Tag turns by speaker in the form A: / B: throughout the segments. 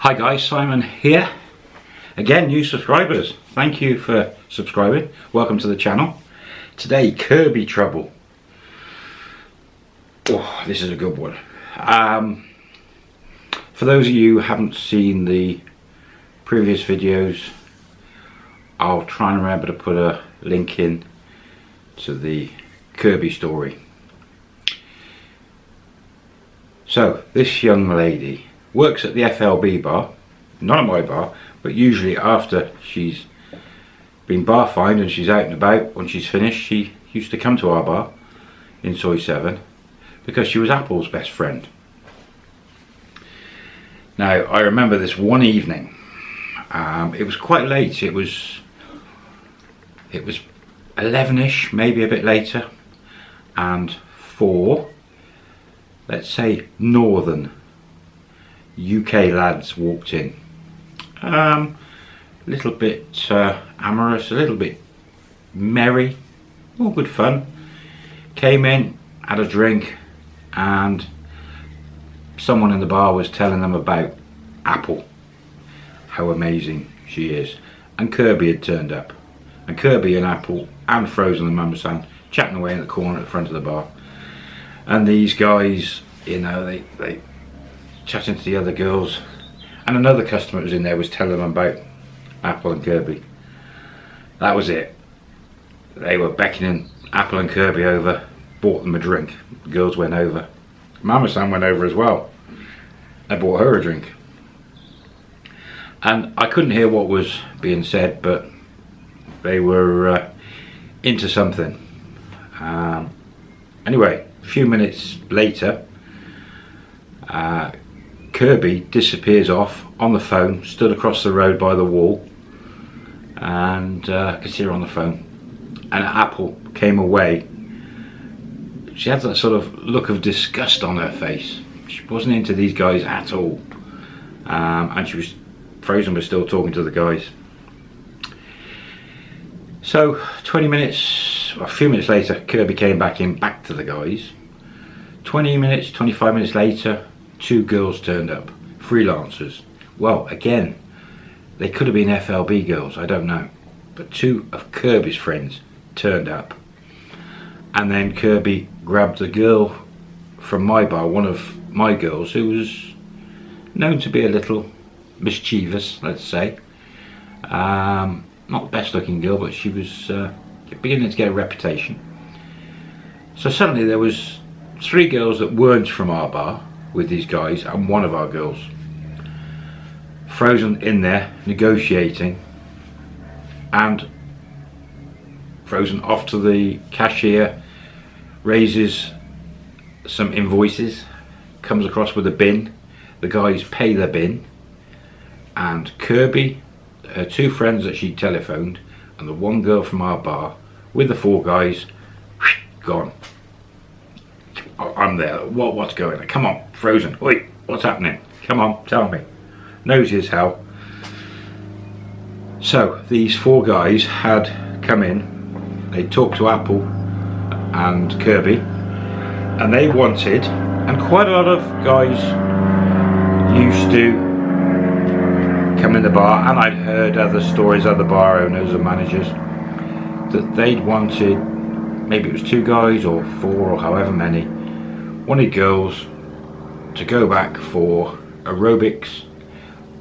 A: Hi guys, Simon here. Again, new subscribers. Thank you for subscribing. Welcome to the channel. Today, Kirby Trouble. Oh, this is a good one. Um, for those of you who haven't seen the previous videos, I'll try and remember to put a link in to the Kirby story. So, this young lady works at the FLB bar, not at my bar, but usually after she's been bar fined and she's out and about, when she's finished, she used to come to our bar in Soi 7 because she was Apple's best friend. Now, I remember this one evening, um, it was quite late, it was, it was 11ish, maybe a bit later, and four, let's say northern UK lads walked in. Um, a little bit uh, amorous, a little bit merry, all good fun. Came in, had a drink, and someone in the bar was telling them about Apple, how amazing she is. And Kirby had turned up. And Kirby and Apple and Frozen and Mama San chatting away in the corner at the front of the bar. And these guys, you know, they, they chatting to the other girls. And another customer was in there was telling them about Apple and Kirby. That was it. They were beckoning Apple and Kirby over bought them a drink. The girls went over. Mama San went over as well. I bought her a drink. And I couldn't hear what was being said but they were uh, into something. Um, anyway a few minutes later uh, Kirby disappears off on the phone, stood across the road by the wall, and uh, I could see her on the phone. And Apple came away. She had that sort of look of disgust on her face. She wasn't into these guys at all. Um, and she was, Frozen was still talking to the guys. So 20 minutes, a few minutes later, Kirby came back in, back to the guys. 20 minutes, 25 minutes later, two girls turned up, freelancers. Well, again, they could have been FLB girls, I don't know. But two of Kirby's friends turned up. And then Kirby grabbed a girl from my bar, one of my girls, who was known to be a little mischievous, let's say. Um, not the best looking girl, but she was uh, beginning to get a reputation. So suddenly there was three girls that weren't from our bar, with these guys and one of our girls. Frozen in there negotiating and Frozen off to the cashier, raises some invoices, comes across with a bin, the guys pay their bin and Kirby, her two friends that she telephoned and the one girl from our bar with the four guys, gone. I'm there. What? What's going on? Come on, Frozen. Wait, what's happening? Come on, tell me. Nosy as hell. So these four guys had come in. They talked to Apple and Kirby, and they wanted, and quite a lot of guys used to come in the bar, and I'd heard other stories, other bar owners and managers, that they'd wanted, maybe it was two guys or four or however many, wanted girls to go back for aerobics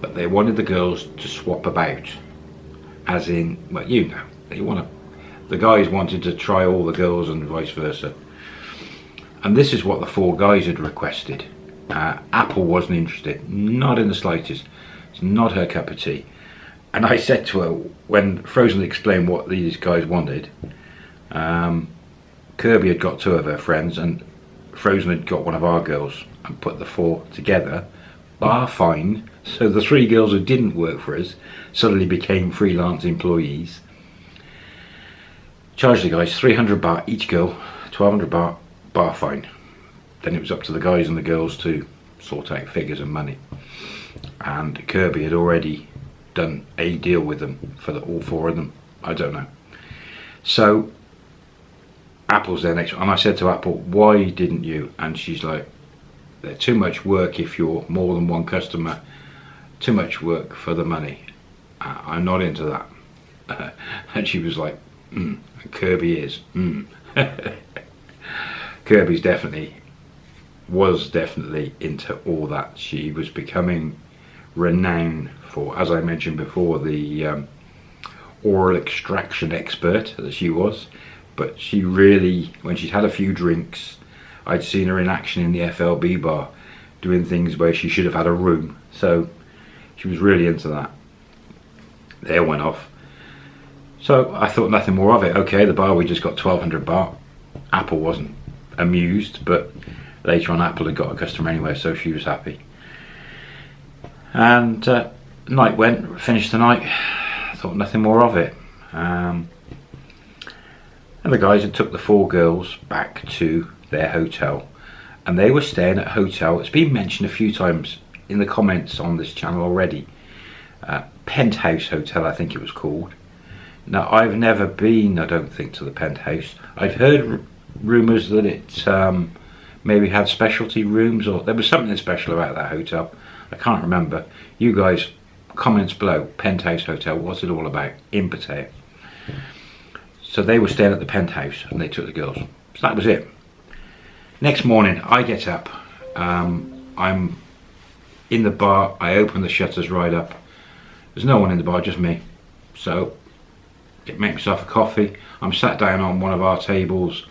A: but they wanted the girls to swap about as in well you know they want the guys wanted to try all the girls and vice versa. And this is what the four guys had requested. Uh, Apple wasn't interested not in the slightest it's not her cup of tea. And I said to her when Frozen explained what these guys wanted um, Kirby had got two of her friends and Frozen had got one of our girls and put the four together, bar fine, so the three girls who didn't work for us suddenly became freelance employees. Charged the guys 300 baht each girl, 1200 baht bar fine. Then it was up to the guys and the girls to sort out figures and money. And Kirby had already done a deal with them for the, all four of them. I don't know. So Apple's there next and I said to Apple why didn't you and she's like they're too much work if you're more than one customer too much work for the money. Uh, I'm not into that. Uh, and she was like, mm, Kirby is. Mm. Kirby's definitely, was definitely into all that. She was becoming renowned for, as I mentioned before, the um, oral extraction expert that she was. But she really, when she'd had a few drinks, I'd seen her in action in the FLB bar doing things where she should have had a room. So she was really into that. There went off. So I thought nothing more of it. Okay, the bar, we just got 1200 baht. Apple wasn't amused, but later on Apple had got a customer anyway, so she was happy. And uh, night went, finished the night, thought nothing more of it. Um, and the guys had took the four girls back to their hotel. And they were staying at a hotel. It's been mentioned a few times in the comments on this channel already. Uh, penthouse hotel I think it was called. Now I've never been I don't think to the penthouse. I've heard rumours that it um, maybe had specialty rooms or there was something special about that hotel. I can't remember. You guys comments below. Penthouse hotel what's it all about? In so they were staying at the penthouse and they took the girls. So that was it. Next morning I get up. Um, I'm in the bar. I open the shutters right up. There's no one in the bar just me. So get make myself a coffee. I'm sat down on one of our tables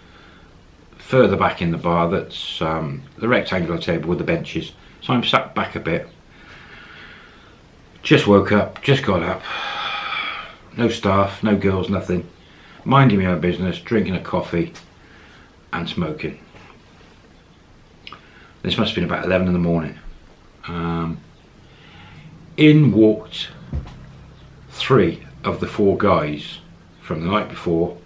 A: further back in the bar that's um, the rectangular table with the benches. So I'm sat back a bit. Just woke up just got up. No staff no girls nothing minding my own business drinking a coffee and smoking. This must have been about 11 in the morning. Um, in walked three of the four guys from the night before.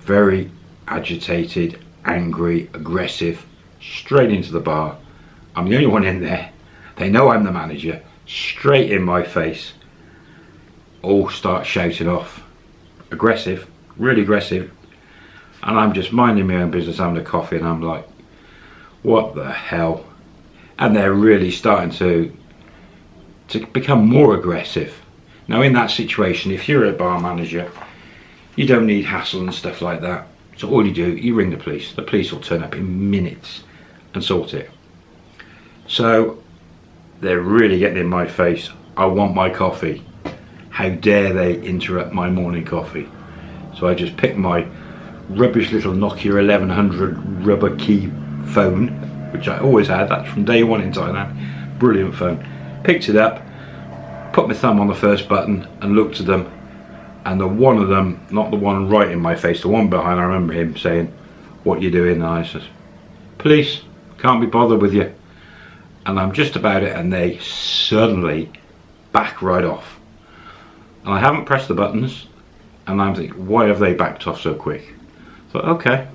A: Very agitated angry aggressive straight into the bar. I'm the only one in there. They know I'm the manager. Straight in my face. All start shouting off aggressive really aggressive and I'm just minding my own business having a coffee and I'm like what the hell? And they're really starting to to become more aggressive. Now in that situation if you're a bar manager you don't need hassle and stuff like that. So all you do you ring the police. The police will turn up in minutes and sort it. So they're really getting in my face. I want my coffee how dare they interrupt my morning coffee? So I just picked my rubbish little Nokia 1100 rubber key phone which I always had. That's from day one in Thailand. Brilliant phone. Picked it up put my thumb on the first button and looked at them. And the one of them not the one right in my face the one behind I remember him saying what you doing? And I says police can't be bothered with you. And I'm just about it and they suddenly back right off and I haven't pressed the buttons and I'm thinking why have they backed off so quick so okay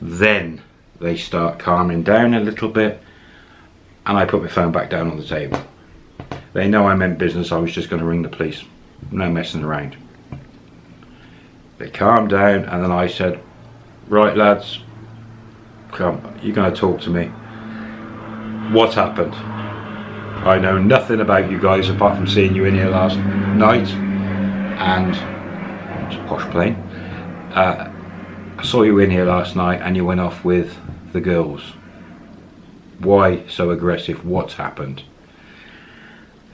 A: then they start calming down a little bit and I put my phone back down on the table. They know I meant business, I was just going to ring the police. No messing around. They calmed down and then I said, right lads, come, you're going to talk to me. What happened? I know nothing about you guys apart from seeing you in here last night and it's a posh plane. Uh, I saw you in here last night and you went off with the girls. Why so aggressive? What's happened?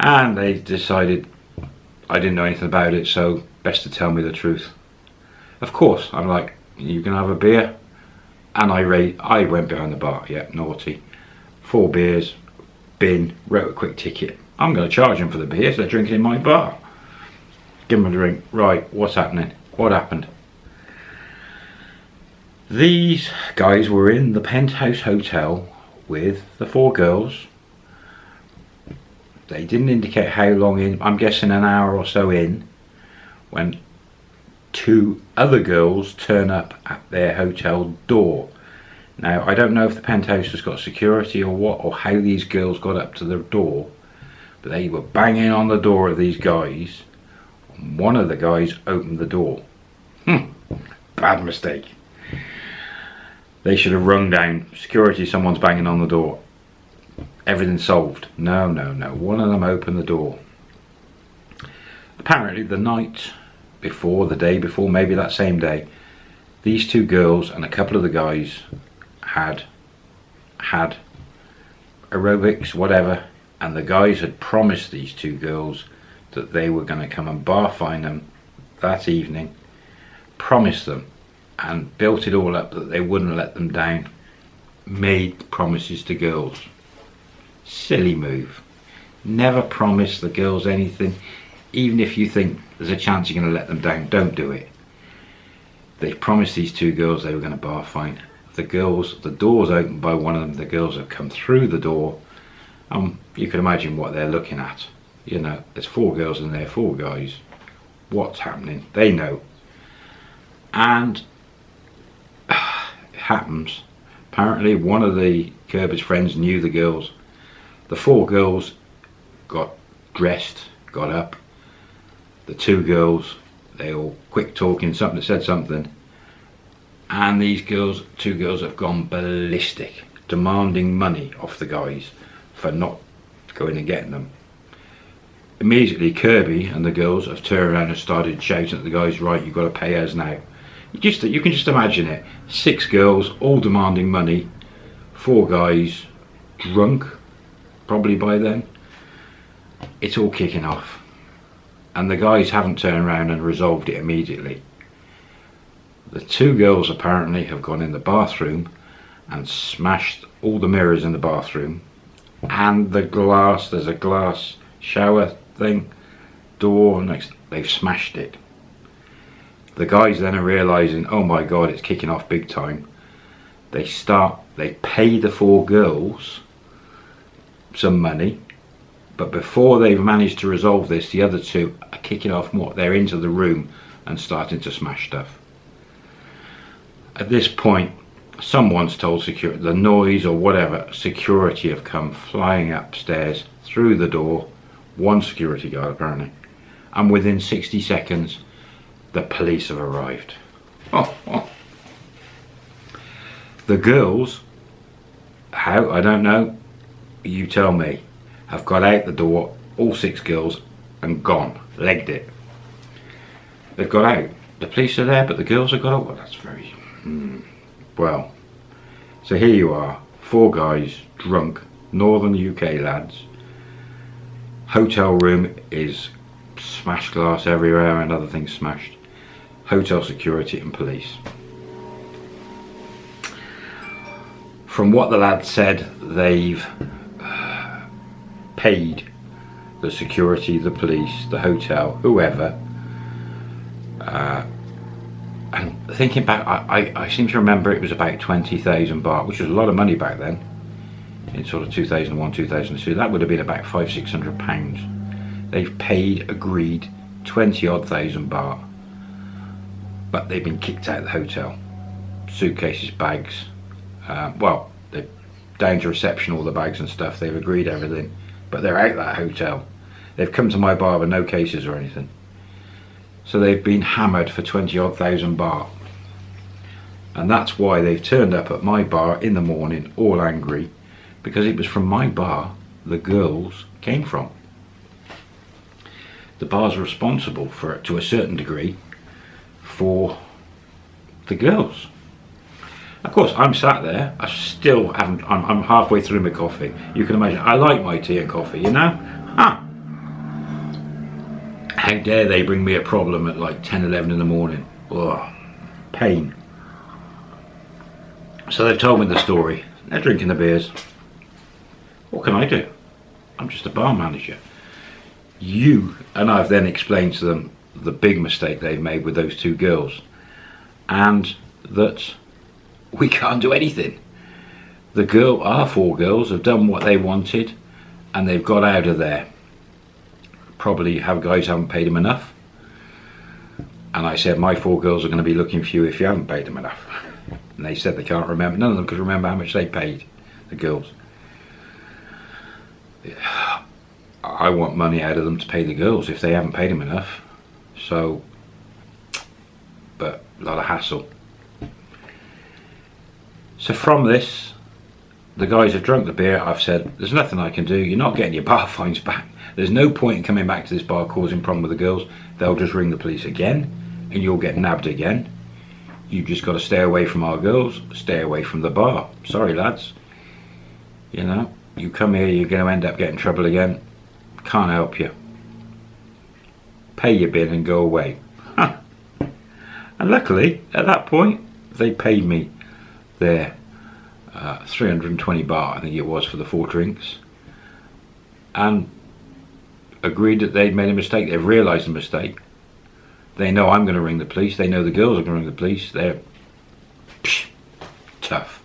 A: And they decided I didn't know anything about it, so best to tell me the truth. Of course, I'm like, you can have a beer. And I I went behind the bar, yeah, naughty. Four beers, bin, wrote a quick ticket. I'm going to charge them for the beers, they're drinking in my bar. Give them a drink. Right, what's happening? What happened? These guys were in the penthouse hotel with the four girls. They didn't indicate how long in, I'm guessing an hour or so in, when two other girls turn up at their hotel door. Now, I don't know if the penthouse has got security or what, or how these girls got up to the door, but they were banging on the door of these guys. One of the guys opened the door. Hmm, bad mistake. They should have rung down security, someone's banging on the door. everything's solved. No, no, no. One of them opened the door. Apparently, the night before, the day before, maybe that same day, these two girls and a couple of the guys had had aerobics, whatever, and the guys had promised these two girls that they were going to come and bar fine them that evening, promised them, and built it all up that they wouldn't let them down, made promises to girls. Silly move. Never promise the girls anything, even if you think there's a chance you're going to let them down, don't do it. They promised these two girls they were going to bar fine. The girls, the door's opened by one of them, the girls have come through the door. Um, you can imagine what they're looking at. You know, there's four girls and there four guys. What's happening? They know. And it happens. Apparently one of the Kirby's friends knew the girls. The four girls got dressed, got up. The two girls they all quick talking, something said something. And these girls, two girls have gone ballistic, demanding money off the guys for not going and getting them. Immediately Kirby and the girls have turned around and started shouting at the guys, right, you've got to pay us now. Just, you can just imagine it. Six girls, all demanding money. Four guys, drunk, probably by then. It's all kicking off and the guys haven't turned around and resolved it immediately. The two girls apparently have gone in the bathroom and smashed all the mirrors in the bathroom and the glass, there's a glass shower thing, door next, they've smashed it. The guys then are realising, oh my god, it's kicking off big time. They start, they pay the four girls some money but before they've managed to resolve this, the other two are kicking off more. They're into the room and starting to smash stuff. At this point, someone's told security, the noise or whatever, security have come flying upstairs through the door. One security guard apparently. And within 60 seconds, the police have arrived. Oh, oh. The girls, how, I don't know, you tell me have got out the door, all six girls, and gone, legged it. They've got out. The police are there, but the girls have got out. Well, that's very, hmm. well. So here you are, four guys, drunk, northern UK lads. Hotel room is smashed glass everywhere and other things smashed. Hotel security and police. From what the lads said, they've paid the security, the police, the hotel, whoever. Uh, thinking back, I, I, I, seem to remember it was about 20,000 baht, which was a lot of money back then, in sort of 2001, 2002. That would have been about five, six hundred pounds. They've paid, agreed, 20 odd thousand baht, but they've been kicked out of the hotel. Suitcases, bags, uh, well, they're down to reception, all the bags and stuff, they've agreed everything but they're out that hotel. They've come to my bar with no cases or anything. So they've been hammered for 20 odd thousand baht. And that's why they've turned up at my bar in the morning all angry because it was from my bar the girls came from. The bar's responsible for it to a certain degree for the girls. Of course, I'm sat there. I still haven't. I'm, I'm, halfway through my coffee. You can imagine. I like my tea and coffee. You know. Huh. How dare they bring me a problem at like 10, 11 in the morning? Ugh. Pain. So they've told me the story. They're drinking the beers. What can I do? I'm just a bar manager. You and I've then explained to them the big mistake they've made with those two girls, and that we can't do anything. The girl, our four girls, have done what they wanted and they've got out of there. Probably have guys haven't paid them enough. And I said, my four girls are going to be looking for you if you haven't paid them enough. And they said they can't remember. None of them could remember how much they paid, the girls. I want money out of them to pay the girls if they haven't paid them enough. So, but a lot of hassle. So from this, the guys have drunk the beer. I've said, there's nothing I can do. You're not getting your bar fines back. There's no point in coming back to this bar causing problem with the girls. They'll just ring the police again and you'll get nabbed again. You've just got to stay away from our girls, stay away from the bar. Sorry, lads. You know, you come here, you're going to end up getting trouble again. Can't help you. Pay your bill and go away. and luckily, at that point, they paid me their uh, 320 baht, I think it was, for the four drinks. And agreed that they'd made a mistake. They've realised the mistake. They know I'm going to ring the police. They know the girls are going to ring the police. They're psh, tough.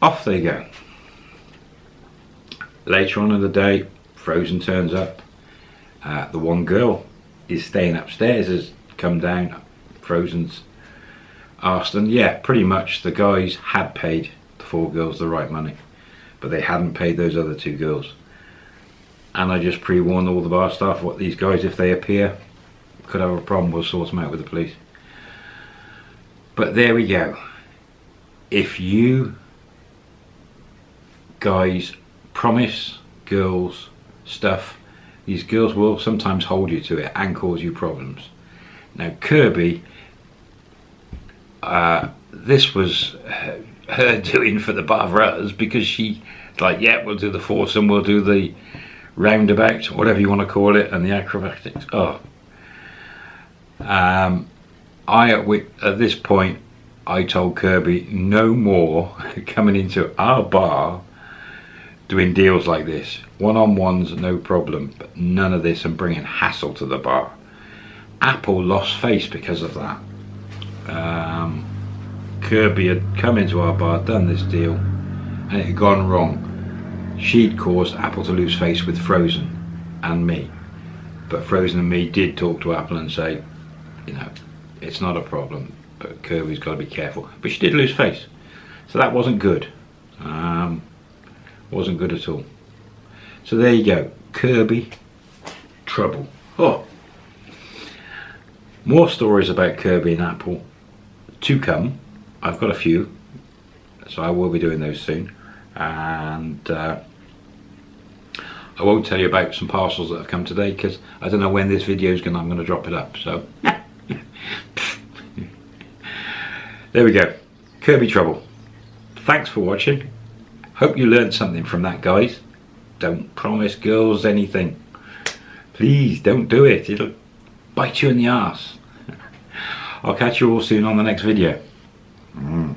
A: Off they go. Later on in the day, Frozen turns up. Uh, the one girl is staying upstairs, has come down. Frozen's asked, and yeah, pretty much the guys had paid the four girls the right money, but they hadn't paid those other two girls. And I just pre-warned all the bar staff what these guys, if they appear, could have a problem, we'll sort them out with the police. But there we go. If you guys promise girls stuff, these girls will sometimes hold you to it and cause you problems. Now Kirby, uh, this was her doing for the Barbaras because she like, yeah, we'll do the foursome, we'll do the roundabout, whatever you want to call it, and the acrobatics. Oh, um, I at this point I told Kirby no more coming into our bar doing deals like this. One-on-ones, no problem, but none of this and bringing hassle to the bar. Apple lost face because of that. Um, Kirby had come into our bar, done this deal, and it had gone wrong. She'd caused Apple to lose face with Frozen and me. But Frozen and me did talk to Apple and say, you know, it's not a problem, but Kirby's got to be careful. But she did lose face, so that wasn't good. Um, wasn't good at all. So there you go, Kirby, trouble. Oh, more stories about Kirby and Apple to come. I've got a few, so I will be doing those soon. And uh, I won't tell you about some parcels that have come today because I don't know when this video is going. I'm going to drop it up. So. there we go. Kirby Trouble. Thanks for watching. Hope you learned something from that guys. Don't promise girls anything. Please don't do it. It'll bite you in the ass I'll catch you all soon on the next video. Mm.